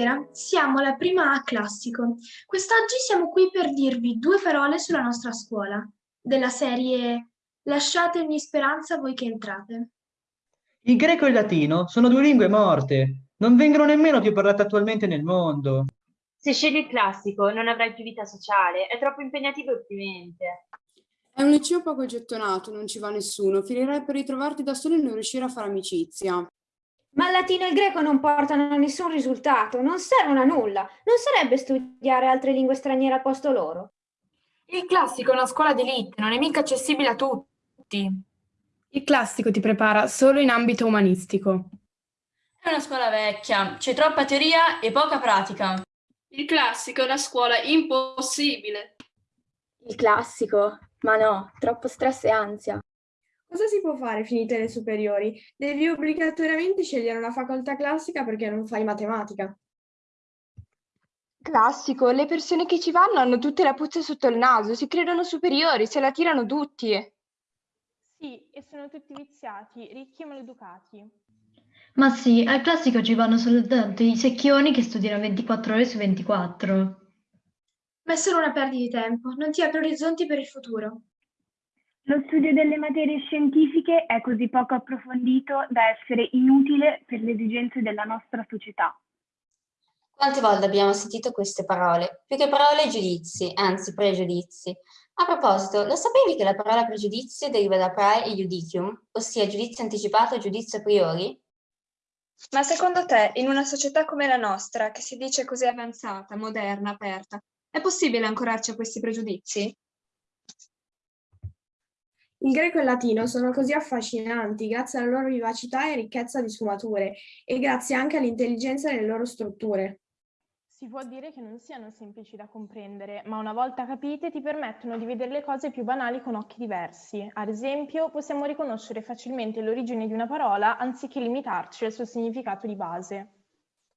Buonasera, siamo la prima A classico. Quest'oggi siamo qui per dirvi due parole sulla nostra scuola, della serie Lasciatemi speranza voi che entrate. Il greco e il latino sono due lingue morte, non vengono nemmeno più parlate attualmente nel mondo. Se scegli il classico non avrai più vita sociale, è troppo impegnativo e opprimente. È un liceo poco gettonato, non ci va nessuno, finirai per ritrovarti da solo e non riuscire a fare amicizia. Ma il latino e il greco non portano a nessun risultato, non servono a nulla. Non sarebbe studiare altre lingue straniere al posto loro? Il classico è una scuola d'élite, non è mica accessibile a tutti. Il classico ti prepara solo in ambito umanistico. È una scuola vecchia, c'è troppa teoria e poca pratica. Il classico è una scuola impossibile. Il classico? Ma no, troppo stress e ansia. Cosa si può fare finite le superiori? Devi obbligatoriamente scegliere una facoltà classica perché non fai matematica. Classico, le persone che ci vanno hanno tutte la puzza sotto il naso, si credono superiori, se la tirano tutti. Sì, e sono tutti viziati, ricchi e maleducati. Ma sì, al classico ci vanno soltanto i secchioni che studiano 24 ore su 24. Ma è solo una perdita di tempo, non ti apre orizzonti per il futuro. Lo studio delle materie scientifiche è così poco approfondito da essere inutile per le esigenze della nostra società. Quante volte abbiamo sentito queste parole? Più che parole giudizi, anzi pregiudizi. A proposito, lo sapevi che la parola pregiudizio deriva da prae e judicium, ossia giudizio anticipato e giudizio a priori? Ma secondo te, in una società come la nostra, che si dice così avanzata, moderna, aperta, è possibile ancorarci a questi pregiudizi? Il greco e il latino sono così affascinanti grazie alla loro vivacità e ricchezza di sfumature e grazie anche all'intelligenza delle loro strutture. Si può dire che non siano semplici da comprendere, ma una volta capite ti permettono di vedere le cose più banali con occhi diversi. Ad esempio, possiamo riconoscere facilmente l'origine di una parola anziché limitarci al suo significato di base.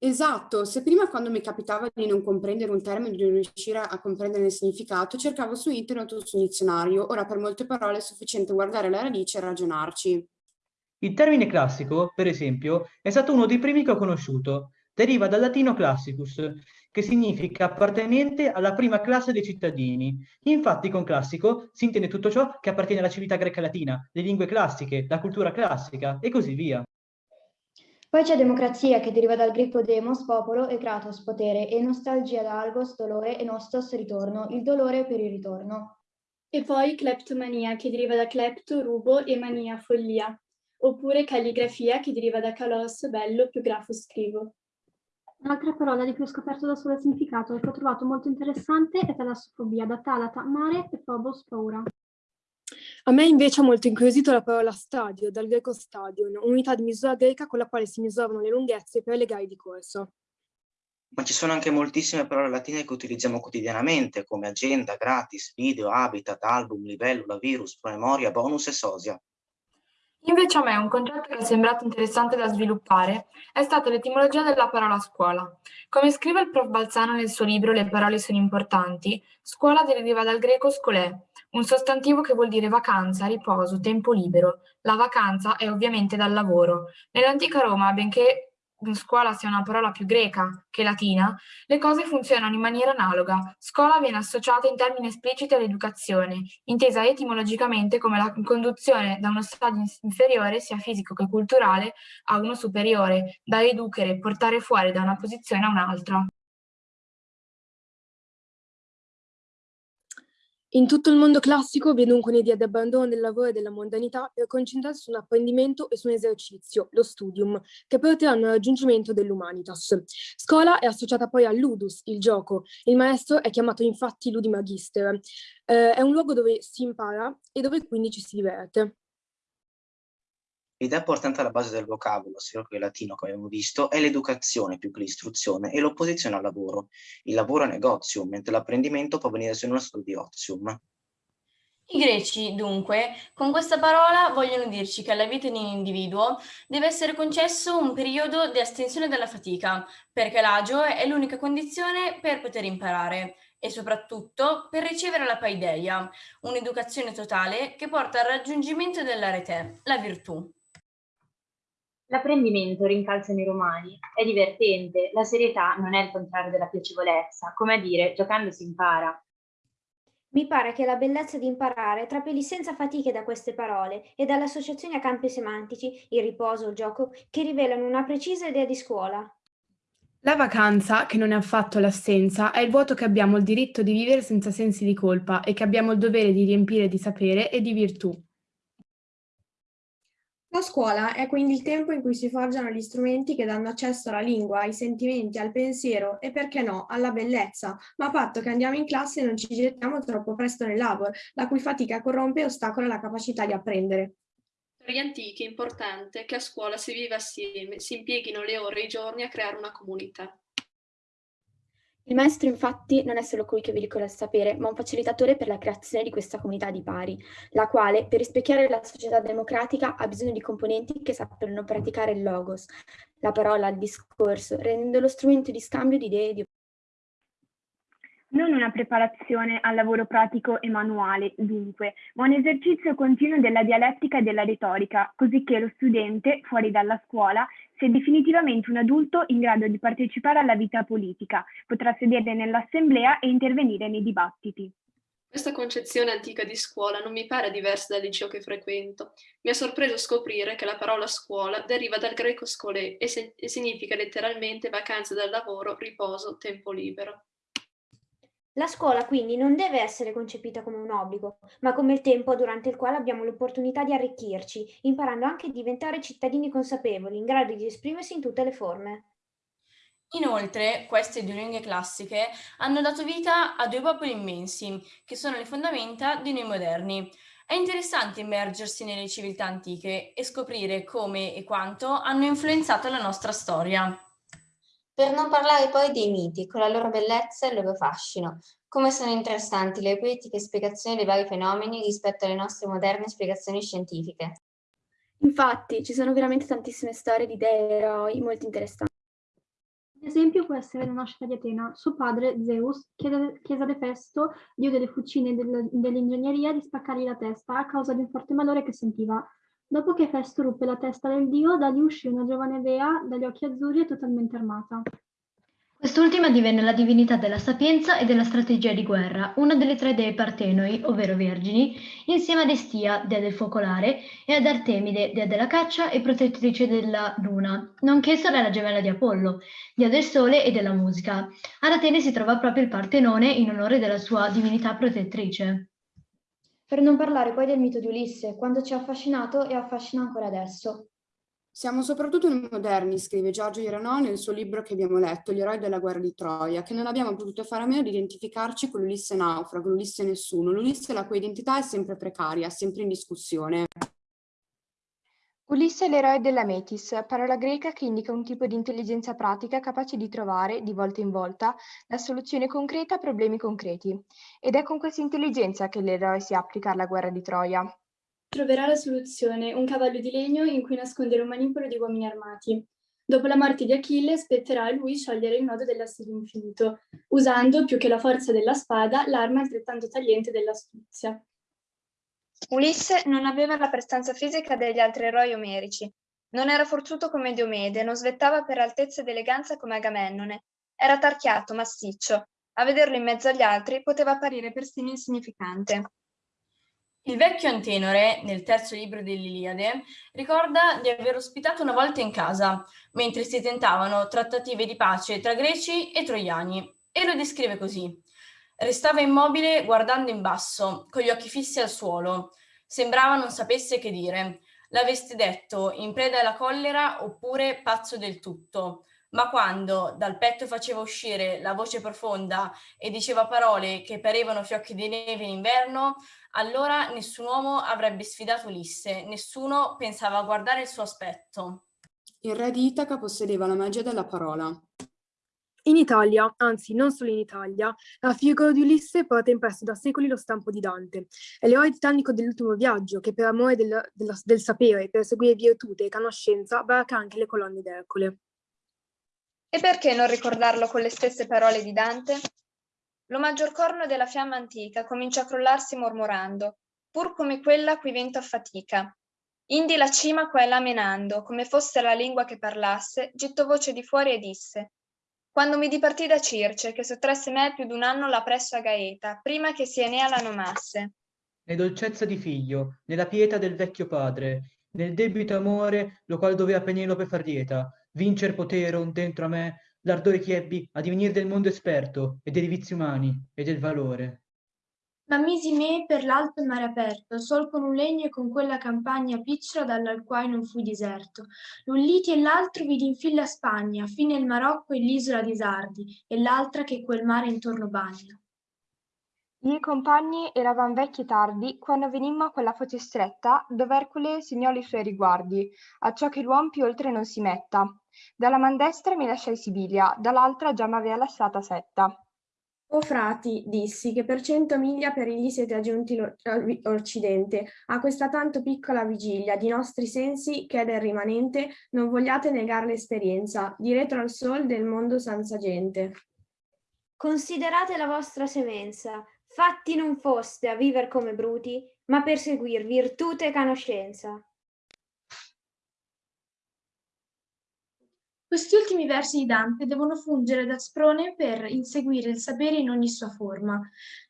Esatto, se prima quando mi capitava di non comprendere un termine, di non riuscire a comprendere il significato, cercavo su internet o sul dizionario, ora per molte parole è sufficiente guardare la radice e ragionarci. Il termine classico, per esempio, è stato uno dei primi che ho conosciuto. Deriva dal latino classicus, che significa appartenente alla prima classe dei cittadini. Infatti con classico si intende tutto ciò che appartiene alla civiltà greca latina, le lingue classiche, la cultura classica e così via. Poi c'è democrazia che deriva dal greco demos, popolo, e kratos, potere, e nostalgia da algos, dolore, e nostos, ritorno, il dolore per il ritorno. E poi cleptomania che deriva da clepto, rubo, e mania, follia. Oppure calligrafia che deriva da calos, bello, più grafo, scrivo. Un'altra parola di cui ho scoperto da sola il significato e che ho trovato molto interessante è talassofobia, da talata, mare, e phobos, paura. A me invece ha molto incuriosito la parola stadio, dal greco stadion, unità di misura greca con la quale si misuravano le lunghezze per le gare di corso. Ma ci sono anche moltissime parole latine che utilizziamo quotidianamente, come agenda, gratis, video, habitat, album, libellula, virus, promemoria, bonus e sosia. Invece a me un concetto che è sembrato interessante da sviluppare è stata l'etimologia della parola scuola. Come scrive il prof Balzano nel suo libro Le parole sono importanti, scuola deriva dal greco scolè, un sostantivo che vuol dire vacanza, riposo, tempo libero. La vacanza è ovviamente dal lavoro. Nell'antica Roma, benché scuola sia una parola più greca che latina, le cose funzionano in maniera analoga. Scuola viene associata in termini espliciti all'educazione, intesa etimologicamente come la conduzione da uno stadio inferiore, sia fisico che culturale, a uno superiore, da educere, portare fuori da una posizione a un'altra. In tutto il mondo classico vi è dunque un'idea di abbandono del lavoro e della mondanità per concentrarsi su un apprendimento e su un esercizio, lo studium, che porteranno al raggiungimento dell'humanitas. Scuola è associata poi al ludus, il gioco. Il maestro è chiamato infatti ludimagister. Eh, è un luogo dove si impara e dove quindi ci si diverte. L'idea portante alla base del vocabolo, sia che latino come abbiamo visto, è l'educazione più che l'istruzione e l'opposizione al lavoro. Il lavoro è negozium, mentre l'apprendimento può venire se non stato di ozium. I greci, dunque, con questa parola vogliono dirci che alla vita di un individuo deve essere concesso un periodo di astensione dalla fatica, perché l'agio è l'unica condizione per poter imparare e soprattutto per ricevere la paideia, un'educazione totale che porta al raggiungimento dell'arete, la virtù. L'apprendimento, rincalzano i romani, è divertente, la serietà non è il contrario della piacevolezza, come a dire, giocando si impara. Mi pare che la bellezza di imparare trapeli senza fatiche da queste parole e dalle associazioni a campi semantici, il riposo, il gioco, che rivelano una precisa idea di scuola. La vacanza, che non è affatto l'assenza, è il vuoto che abbiamo il diritto di vivere senza sensi di colpa e che abbiamo il dovere di riempire di sapere e di virtù. La scuola è quindi il tempo in cui si forgiano gli strumenti che danno accesso alla lingua, ai sentimenti, al pensiero e, perché no, alla bellezza, ma a patto che andiamo in classe e non ci gettiamo troppo presto nel labor, la cui fatica corrompe e ostacola la capacità di apprendere. Per gli antichi è importante che a scuola si viva assieme, si impieghino le ore e i giorni a creare una comunità. Il maestro infatti non è solo colui che veicola il sapere, ma un facilitatore per la creazione di questa comunità di pari, la quale, per rispecchiare la società democratica, ha bisogno di componenti che sappiano praticare il logos, la parola, il discorso, rendendolo strumento di scambio di idee e di non una preparazione al lavoro pratico e manuale, dunque, ma un esercizio continuo della dialettica e della retorica, così che lo studente, fuori dalla scuola, sia definitivamente un adulto in grado di partecipare alla vita politica, potrà sedere nell'assemblea e intervenire nei dibattiti. Questa concezione antica di scuola non mi pare diversa dal liceo che frequento. Mi ha sorpreso scoprire che la parola scuola deriva dal greco scolè e, e significa letteralmente vacanza dal lavoro, riposo, tempo libero. La scuola quindi non deve essere concepita come un obbligo, ma come il tempo durante il quale abbiamo l'opportunità di arricchirci, imparando anche a diventare cittadini consapevoli, in grado di esprimersi in tutte le forme. Inoltre, queste due lingue classiche hanno dato vita a due popoli immensi, che sono le fondamenta di noi moderni. È interessante immergersi nelle civiltà antiche e scoprire come e quanto hanno influenzato la nostra storia. Per non parlare poi dei miti, con la loro bellezza e il loro fascino. Come sono interessanti le poetiche spiegazioni dei vari fenomeni rispetto alle nostre moderne spiegazioni scientifiche. Infatti, ci sono veramente tantissime storie di dei e eroi molto interessanti. Un esempio può essere la nascita di Atena. Suo padre, Zeus, chiese, chiese ad Efesto, dio delle fucine e dell'ingegneria, di spaccargli la testa a causa di un forte malore che sentiva. Dopo che Festo ruppe la testa del dio, da lì uscì una giovane dea dagli occhi azzurri e totalmente armata. Quest'ultima divenne la divinità della sapienza e della strategia di guerra, una delle tre dee partenoi, ovvero vergini, insieme ad Estia, dea del focolare, e ad Artemide, dea della caccia e protettrice della luna, nonché sorella gemella di Apollo, dea del sole e della musica. Ad Atene si trova proprio il Partenone in onore della sua divinità protettrice. Per non parlare poi del mito di Ulisse, quando ci ha affascinato e affascina ancora adesso. Siamo soprattutto noi moderni, scrive Giorgio Iranò nel suo libro che abbiamo letto, Gli eroi della guerra di Troia, che non abbiamo potuto fare a meno di identificarci con l'Ulisse naufrago, l'Ulisse nessuno, l'Ulisse la cui identità è sempre precaria, sempre in discussione. Ulisse è l'eroe della Metis, parola greca che indica un tipo di intelligenza pratica capace di trovare, di volta in volta, la soluzione concreta a problemi concreti. Ed è con questa intelligenza che l'eroe si applica alla guerra di Troia. Troverà la soluzione, un cavallo di legno in cui nascondere un manipolo di uomini armati. Dopo la morte di Achille spetterà a lui sciogliere il nodo dell'asse infinito, usando, più che la forza della spada, l'arma altrettanto tagliente dell'astuzia. Ulisse non aveva la prestanza fisica degli altri eroi omerici. Non era forzuto come Diomede, non svettava per altezza ed eleganza come Agamennone. Era tarchiato, massiccio. A vederlo in mezzo agli altri poteva apparire persino insignificante. Il vecchio Antenore, nel terzo libro dell'Iliade, ricorda di aver ospitato una volta in casa, mentre si tentavano trattative di pace tra greci e troiani, e lo descrive così. Restava immobile guardando in basso, con gli occhi fissi al suolo. Sembrava non sapesse che dire. L'aveste detto in preda alla collera oppure pazzo del tutto. Ma quando dal petto faceva uscire la voce profonda e diceva parole che parevano fiocchi di neve in inverno, allora nessun uomo avrebbe sfidato Ulisse, nessuno pensava a guardare il suo aspetto. Il re di Itaca possedeva la magia della parola. In Italia, anzi non solo in Italia, la figura di Ulisse porta impresso da secoli lo stampo di Dante. È l'eroe titanico dell'ultimo viaggio che per amore del, del, del sapere, per seguire virtute e conoscenza, varca anche le colonne d'Ercole. E perché non ricordarlo con le stesse parole di Dante? Lo maggior corno della fiamma antica comincia a crollarsi mormorando, pur come quella cui vento affatica. Indi la cima qua e là menando, come fosse la lingua che parlasse, gettò voce di fuori e disse quando mi dipartì da Circe, che sottrasse me più d'un anno la presso a Gaeta, prima che si Enea la nomasse. E dolcezza di figlio, nella pietà del vecchio padre, nel debito amore, lo qual doveva Penelope far dieta, vincer potero dentro a me l'ardore che ebbi a divenire del mondo esperto e dei vizi umani e del valore. Ma misi me per l'alto mare aperto, sol con un legno e con quella campagna picciola dalla quale non fui diserto. L'un liti e l'altro vidi in fila Spagna, fine il Marocco e l'isola di Sardi, e l'altra che quel mare intorno bagna. I compagni eravan vecchi e tardi quando venimmo a quella foce stretta dove Ercole segnò i suoi riguardi, a ciò che l'uom più oltre non si metta. Dalla man destra mi lasciai Sibilia, dall'altra già m'avea lasciata Setta. O frati, dissi, che per cento miglia per egli siete aggiunti l'Occidente, a questa tanto piccola vigilia di nostri sensi che è del rimanente, non vogliate negar l'esperienza, di retro al sol del mondo senza gente. Considerate la vostra semenza, fatti non foste a viver come bruti, ma per seguir virtute e conoscenza. Questi ultimi versi di Dante devono fungere da sprone per inseguire il sapere in ogni sua forma.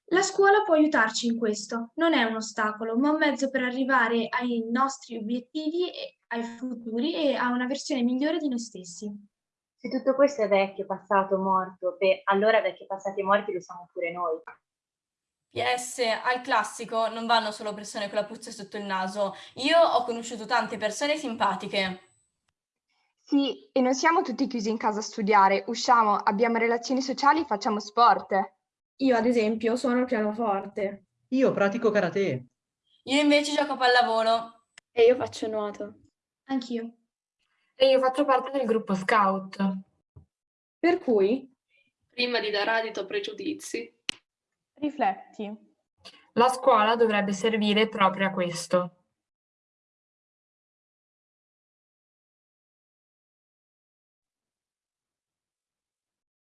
La scuola può aiutarci in questo, non è un ostacolo, ma un mezzo per arrivare ai nostri obiettivi, ai futuri e a una versione migliore di noi stessi. Se tutto questo è vecchio, passato, morto, beh, allora vecchi, passati e morti lo siamo pure noi. PS, al classico non vanno solo persone con la puzza sotto il naso. Io ho conosciuto tante persone simpatiche. Sì, e non siamo tutti chiusi in casa a studiare, usciamo, abbiamo relazioni sociali, facciamo sport. Io, ad esempio, suono il pianoforte. Io pratico karate. Io invece gioco a pallavolo. E io faccio nuoto. Anch'io. E io faccio parte del gruppo scout. Per cui? Prima di dare adito a pregiudizi. Rifletti. La scuola dovrebbe servire proprio a questo.